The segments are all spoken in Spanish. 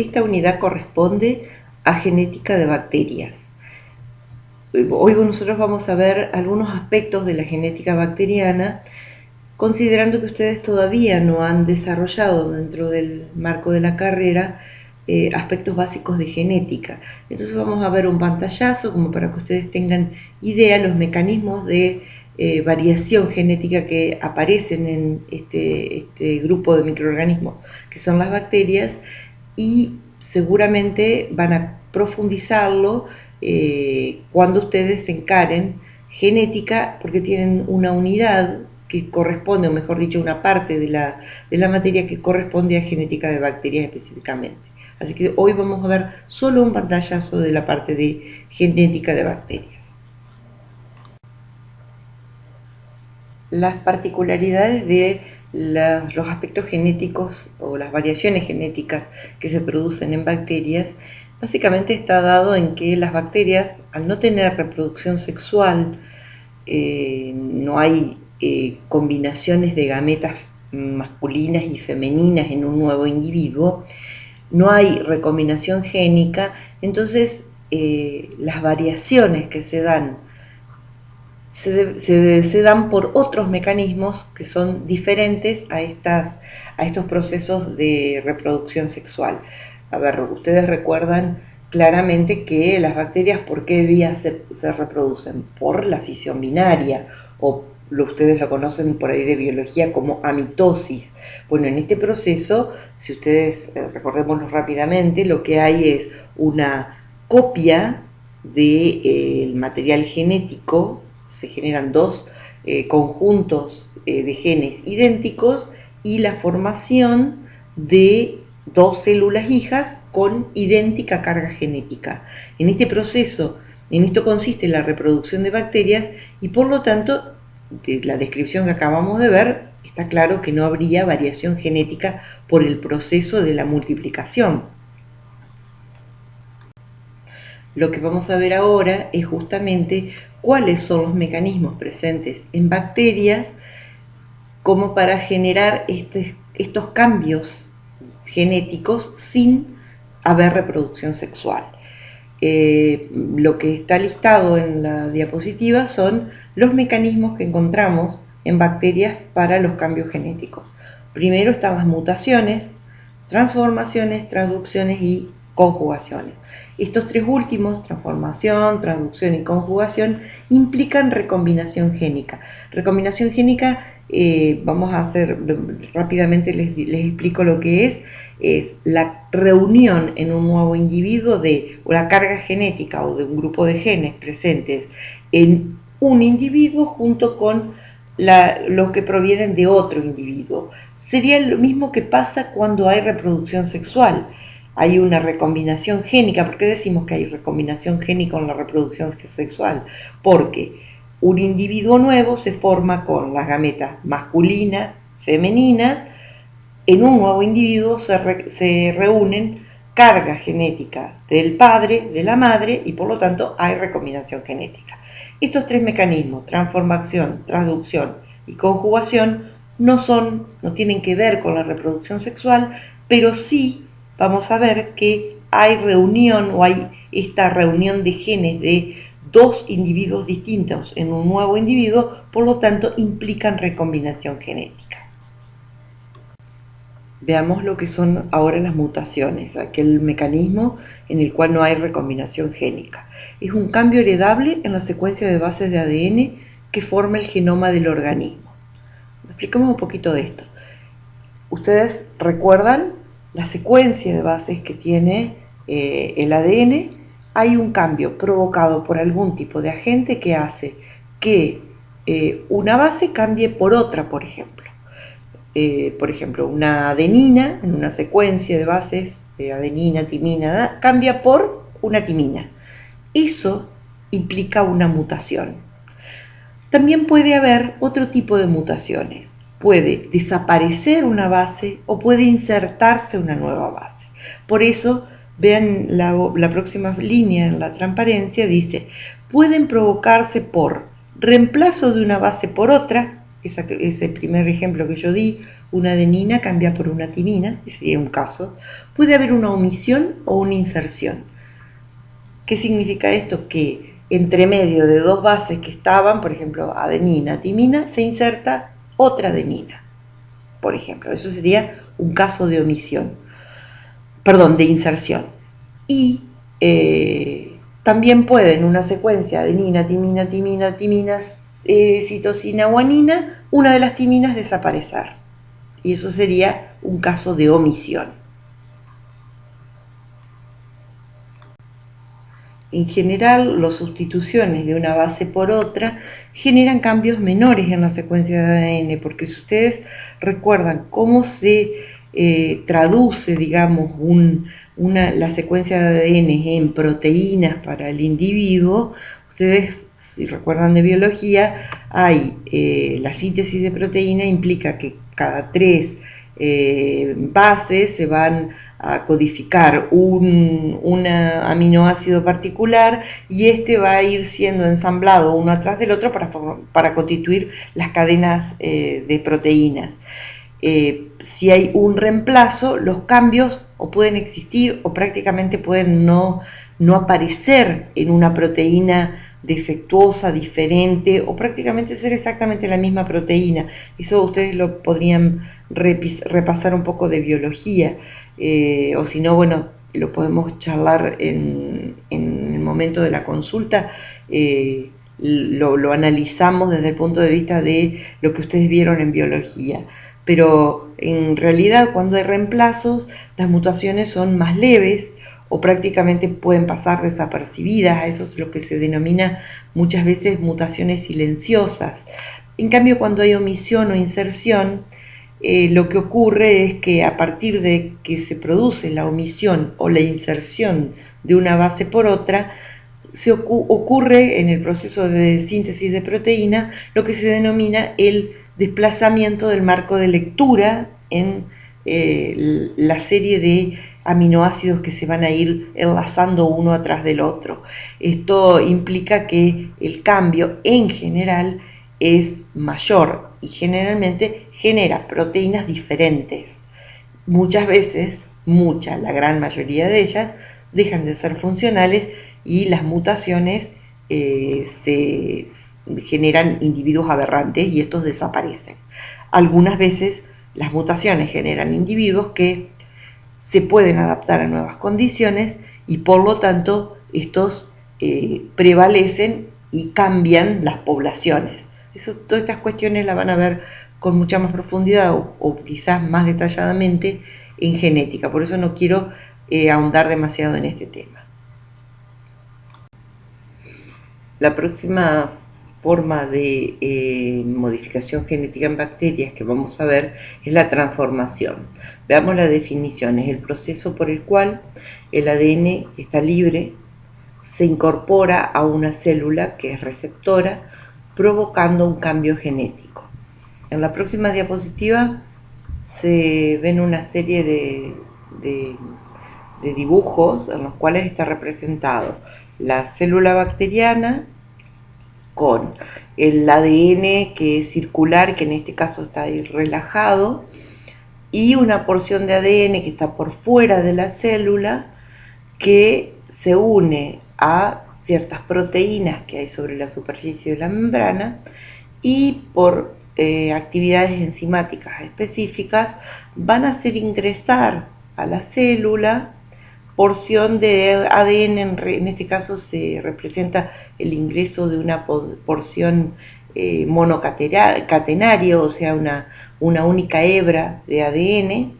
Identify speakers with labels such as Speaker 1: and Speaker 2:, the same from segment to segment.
Speaker 1: Esta unidad corresponde a genética de bacterias. Hoy nosotros vamos a ver algunos aspectos de la genética bacteriana, considerando que ustedes todavía no han desarrollado dentro del marco de la carrera eh, aspectos básicos de genética. Entonces vamos a ver un pantallazo como para que ustedes tengan idea los mecanismos de eh, variación genética que aparecen en este, este, grupo de microorganismos que son las bacterias y seguramente van a profundizarlo eh, cuando ustedes se encaren genética porque tienen una unidad que corresponde, o mejor dicho, una parte de la, de la materia que corresponde a genética de bacterias específicamente. Así que hoy vamos a ver solo un pantallazo de la parte de genética de bacterias. las particularidades de los aspectos genéticos o las variaciones genéticas que se producen en bacterias, básicamente está dado en que las bacterias, al no tener reproducción sexual, eh, no hay eh, combinaciones de gametas masculinas y femeninas en un nuevo individuo, no hay recombinación génica, entonces eh, las variaciones que se dan se, dan por otros mecanismos que son diferentes a, estas, a estos procesos de reproducción sexual. A ver, ustedes recuerdan claramente que las bacterias, ¿por qué vías se, reproducen? Por la fisión binaria, o lo, ustedes lo conocen por ahí de biología como amitosis. Bueno, en este proceso, si ustedes eh, recordémoslo rápidamente, lo que hay es una copia del eh, material genético se generan dos eh, conjuntos eh, de genes idénticos y la formación de dos células hijas con idéntica carga genética. En este proceso, en esto consiste la reproducción de bacterias y por lo tanto, de la descripción que acabamos de ver, está claro que no habría variación genética por el proceso de la multiplicación. Lo que vamos a ver ahora es justamente cuáles son los mecanismos presentes en bacterias como para generar este, estos cambios genéticos sin haber reproducción sexual. Eh, lo que está listado en la diapositiva son los mecanismos que encontramos en bacterias para los cambios genéticos. Primero están las mutaciones, transformaciones, traducciones y conjugaciones. Estos tres últimos, transformación, traducción y conjugación, implican recombinación génica. Recombinación génica, eh, vamos a hacer rápidamente, les, explico lo que es, es la reunión en un nuevo individuo de la carga genética o de un grupo de genes presentes en un individuo junto con los que provienen de otro individuo. Sería lo mismo que pasa cuando hay reproducción sexual hay una recombinación génica. ¿Por qué decimos que hay recombinación génica en la reproducción sexual? Porque un individuo nuevo se forma con las gametas masculinas, femeninas, en un nuevo individuo se, se reúnen cargas genéticas del padre, de la madre y por lo tanto hay recombinación genética. Estos tres mecanismos, transformación, traducción y conjugación, no son, no tienen que ver con la reproducción sexual, pero sí vamos a ver que hay reunión o hay esta reunión de genes de dos individuos distintos en un nuevo individuo, por lo tanto implican recombinación genética. Veamos lo que son ahora las mutaciones, aquel mecanismo en el cual no hay recombinación génica. Es un cambio heredable en la secuencia de bases de ADN que forma el genoma del organismo. Expliquemos un poquito de esto. Ustedes recuerdan la secuencia de bases que tiene eh, el ADN, hay un cambio provocado por algún tipo de agente que hace que eh, una base cambie por otra, por ejemplo. Eh, por ejemplo, una adenina en una secuencia de bases de adenina, timina, cambia por una timina. Eso implica una mutación. También puede haber otro tipo de mutaciones puede desaparecer una base o puede insertarse una nueva base. Por eso, vean la, próxima línea en la transparencia, dice, pueden provocarse por reemplazo de una base por otra, ese primer ejemplo que yo di, una adenina cambia por una timina, ese sería un caso, puede haber una omisión o una inserción. ¿Qué significa esto? Que entre medio de dos bases que estaban, por ejemplo, adenina, timina, se inserta otra adenina, por ejemplo. Eso sería un caso de omisión, perdón, de inserción. Y eh, también puede en una secuencia adenina, timina, timina, timina, eh, citosina, guanina, una de las timinas desaparecer. Y eso sería un caso de omisión. En general, las sustituciones de una base por otra generan cambios menores en la secuencia de ADN, porque si ustedes recuerdan cómo se eh, traduce, digamos, una, la secuencia de ADN en proteínas para el individuo, ustedes, si recuerdan de biología, hay eh, la síntesis de proteína implica que cada tres eh, bases se van a codificar un, aminoácido particular y este va a ir siendo ensamblado uno atrás del otro para, para constituir las cadenas eh, de proteínas. Eh, si hay un reemplazo, los cambios o pueden existir o prácticamente pueden no, no aparecer en una proteína defectuosa, diferente o prácticamente ser exactamente la misma proteína. Eso ustedes lo podrían repasar un poco de biología. Eh, o si no, bueno, lo podemos charlar en, el momento de la consulta, eh, lo, analizamos desde el punto de vista de lo que ustedes vieron en biología. Pero en realidad cuando hay reemplazos, las mutaciones son más leves o prácticamente pueden pasar desapercibidas, eso es lo que se denomina muchas veces mutaciones silenciosas. En cambio, cuando hay omisión o inserción, eh, lo que ocurre es que a partir de que se produce la omisión o la inserción de una base por otra, se ocurre en el proceso de síntesis de proteína lo que se denomina el desplazamiento del marco de lectura en eh, la serie de aminoácidos que se van a ir enlazando uno atrás del otro. Esto implica que el cambio en general es mayor y generalmente genera proteínas diferentes. Muchas veces, mucha, la gran mayoría de ellas, dejan de ser funcionales y las mutaciones eh, se generan individuos aberrantes y estos desaparecen. Algunas veces las mutaciones generan individuos que se pueden adaptar a nuevas condiciones y por lo tanto estos eh, prevalecen y cambian las poblaciones. Eso, todas estas cuestiones las van a ver con mucha más profundidad o, quizás más detalladamente en genética. Por eso no quiero eh, ahondar demasiado en este tema. La próxima forma de eh, modificación genética en bacterias que vamos a ver es la transformación. Veamos la definición. Es el proceso por el cual el ADN está libre, se incorpora a una célula que es receptora, provocando un cambio genético. En la próxima diapositiva se ven una serie de, dibujos en los cuales está representado la célula bacteriana con el ADN que es circular, que en este caso está ahí relajado, y una porción de ADN que está por fuera de la célula que se une a ciertas proteínas que hay sobre la superficie de la membrana y por eh, actividades enzimáticas específicas van a hacer ingresar a la célula porción de ADN, en, este caso se representa el ingreso de una porción eh, o sea, una, una única hebra de ADN,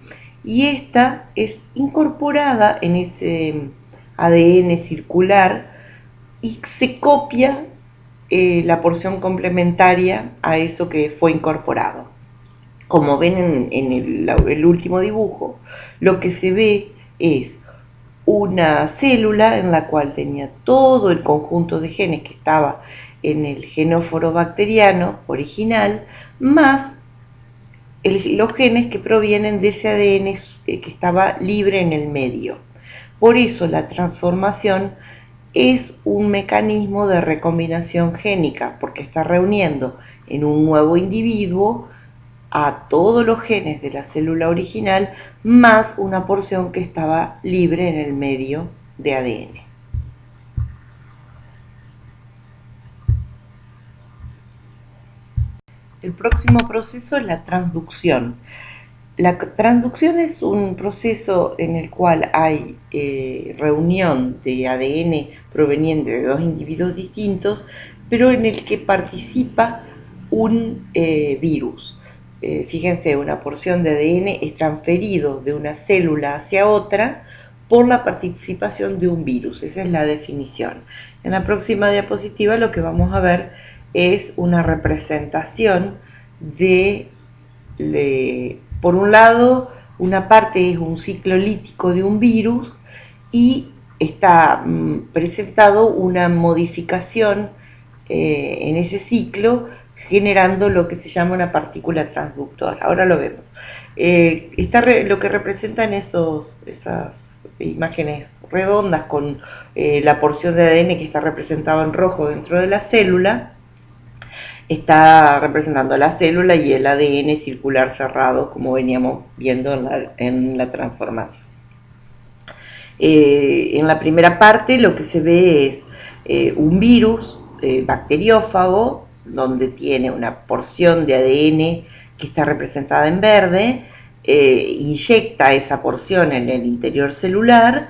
Speaker 1: y esta es incorporada en ese ADN circular y se copia eh, la porción complementaria a eso que fue incorporado. Como ven en, el, último dibujo, lo que se ve es una célula en la cual tenía todo el conjunto de genes que estaba en el genóforo bacteriano original, más los genes que provienen de ese ADN eh, que estaba libre en el medio. Por eso la transformación es un mecanismo de recombinación génica, porque está reuniendo en un nuevo individuo a todos los genes de la célula original más una porción que estaba libre en el medio de ADN. El próximo proceso es la transducción. La transducción es un proceso en el cual hay eh, reunión de ADN proveniente de dos individuos distintos, pero en el que participa un eh, virus. Eh, fíjense, una porción de ADN es transferido de una célula hacia otra por la participación de un virus. Esa es la definición. En la próxima diapositiva lo que vamos a ver es una representación de, por un lado, una parte es un ciclo lítico de un virus y está mm, presentado una modificación eh, en ese ciclo generando lo que se llama una partícula transductora. Ahora lo vemos. Eh, está lo que representan esos, esas imágenes redondas con eh, la porción de ADN que está representado en rojo dentro de la célula, está representando la célula y el ADN circular cerrado, como veníamos viendo en la, transformación. Eh, en la primera parte lo que se ve es un virus bacteriófago donde tiene una porción de ADN que está representada en verde, eh, inyecta esa porción en el interior celular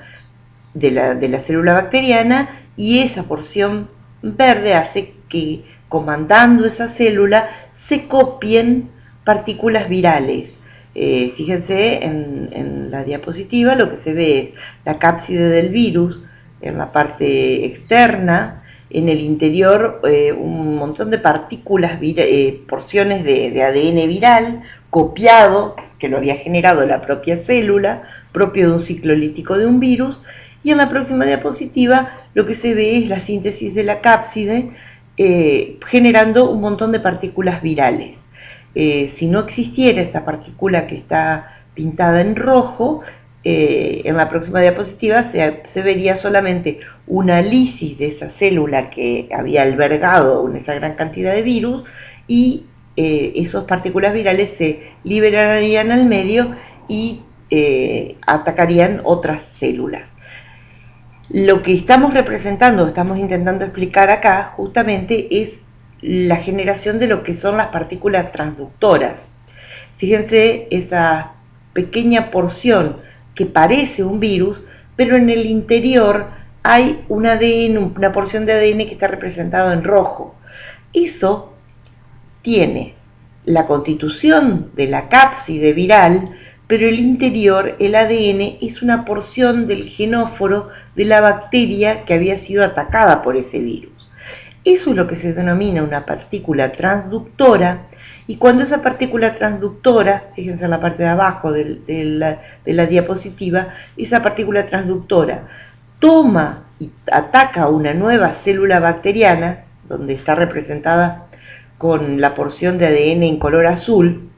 Speaker 1: de la, célula bacteriana y esa porción verde hace que comandando esa célula se copien partículas virales. Eh, fíjense en, la diapositiva lo que se ve es la cápside del virus en la parte externa en el interior eh, un montón de partículas, eh, porciones de, ADN viral copiado, que lo había generado la propia célula, propio de un ciclo lítico de un virus, y en la próxima diapositiva lo que se ve es la síntesis de la cápside eh, generando un montón de partículas virales. si no existiera esta partícula que está pintada en rojo, eh, en la próxima diapositiva se, vería solamente una lisis de esa célula que había albergado esa gran cantidad de virus y eh, esas partículas virales se liberarían al medio y eh, atacarían otras células. Lo que estamos representando, estamos intentando explicar acá justamente es la generación de lo que son las partículas transductoras. Fíjense esa pequeña porción que parece un virus, pero en el interior hay un ADN, una porción de ADN que está representado en rojo. Eso tiene la constitución de la cápside viral, pero el interior, el ADN, es una porción del genóforo de la bacteria que había sido atacada por ese virus. Eso es lo que se denomina una partícula transductora y cuando esa partícula transductora, fíjense en la parte de abajo de, la, diapositiva, esa partícula transductora toma y ataca una nueva célula bacteriana, donde está representada con la porción de ADN en color azul,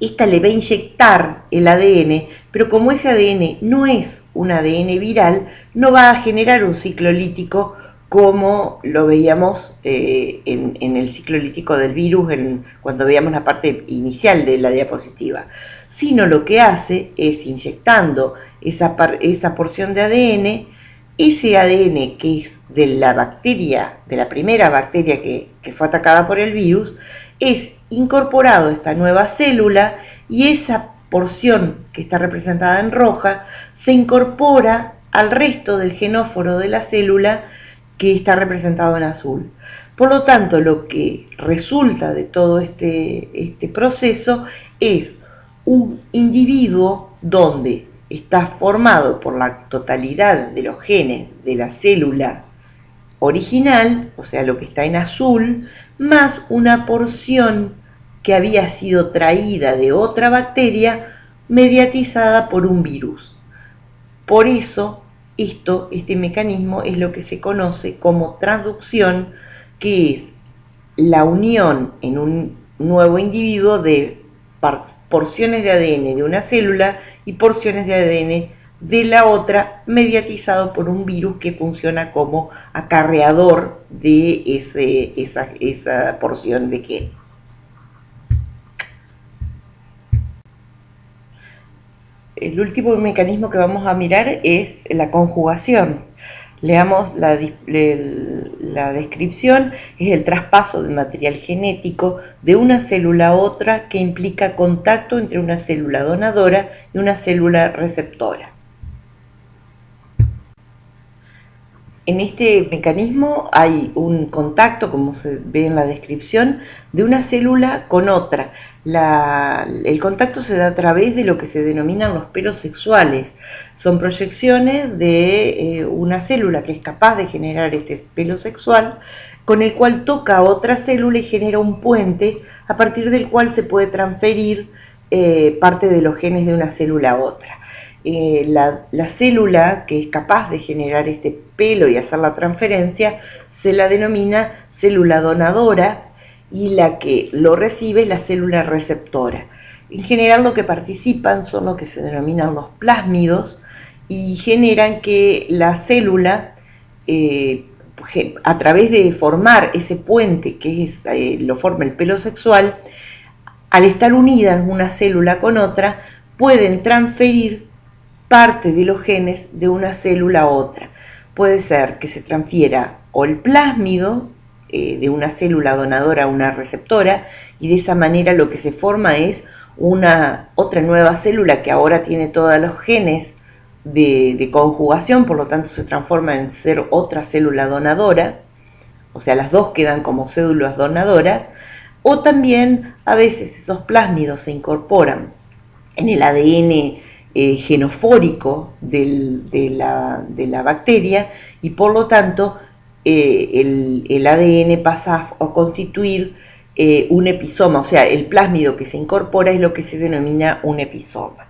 Speaker 1: esta le va a inyectar el ADN, pero como ese ADN no es un ADN viral, no va a generar un ciclo lítico como lo veíamos eh, en, el ciclo lítico del virus cuando veíamos la parte inicial de la diapositiva, sino lo que hace es inyectando esa, porción de ADN, ese ADN que es de la bacteria, de la primera bacteria que fue atacada por el virus, es incorporado esta nueva célula y esa porción que está representada en roja se incorpora al resto del genóforo de la célula que está representado en azul. Por lo tanto, lo que resulta de todo este, este proceso es un individuo donde está formado por la totalidad de los genes de la célula original, o sea, lo que está en azul, más una porción que había sido traída de otra bacteria mediatizada por un virus. Por eso esto, este mecanismo es lo que se conoce como transducción, que es la unión en un nuevo individuo de porciones de ADN de una célula y porciones de ADN de la otra mediatizado por un virus que funciona como acarreador de esa, porción de genes. El último mecanismo que vamos a mirar es la conjugación. Leamos la descripción, es el traspaso de material genético de una célula a otra que implica contacto entre una célula donadora y una célula receptora. En este mecanismo hay un contacto, como se ve en la descripción, de una célula con otra. el contacto se da a través de lo que se denominan los pelos sexuales. Son proyecciones de eh, una célula que es capaz de generar este pelo sexual, con el cual toca a otra célula y genera un puente a partir del cual se puede transferir eh, parte de los genes de una célula a otra. Eh, la, célula que es capaz de generar este pelo y hacer la transferencia se la denomina célula donadora y la que lo recibe es la célula receptora. En general lo que participan son lo que se denominan los plásmidos y generan que la célula, eh, a través de formar ese puente que es, eh, lo forma el pelo sexual, al estar unidas una célula con otra, pueden transferir parte de los genes de una célula a otra. Puede ser que se transfiera o el plásmido eh, de una célula donadora a una receptora y de esa manera lo que se forma es una otra nueva célula que ahora tiene todos los genes de, de, conjugación, por lo tanto se transforma en ser otra célula donadora, o sea, las dos quedan como células donadoras, o también a veces esos plásmidos se incorporan en el ADN eh, genofórico de, la, bacteria y por lo tanto eh, el, ADN pasa a, constituir eh, un episoma, o sea, el plásmido que se incorpora es lo que se denomina un episoma.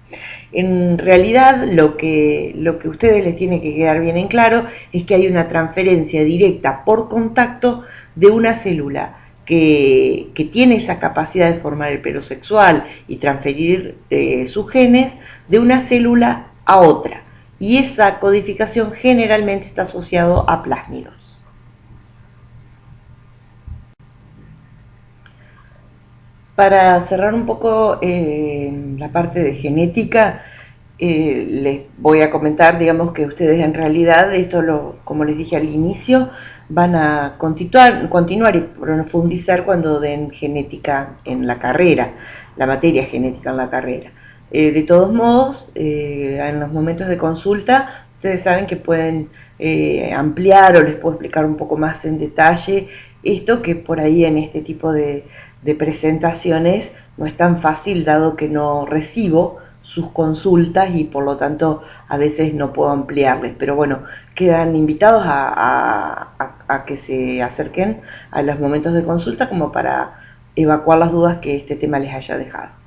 Speaker 1: En realidad lo que, lo que ustedes les tiene que quedar bien en claro es que hay una transferencia directa por contacto de una célula que, tiene esa capacidad de formar el pelo sexual y transferir eh, sus genes de una célula a otra. Y esa codificación generalmente está asociado a plásmidos. Para cerrar un poco eh, la parte de genética, eh, les voy a comentar, digamos, que ustedes en realidad, esto lo, como les dije al inicio, van a continuar, y profundizar cuando den genética en la carrera, la materia genética en la carrera. Eh, de todos modos, eh, en los momentos de consulta, ustedes saben que pueden ampliar o les puedo explicar un poco más en detalle esto que por ahí en este tipo de presentaciones no es tan fácil dado que no recibo sus consultas y por lo tanto a veces no puedo ampliarles. Pero bueno, quedan invitados a, a, que se acerquen a los momentos de consulta como para evacuar las dudas que este tema les haya dejado.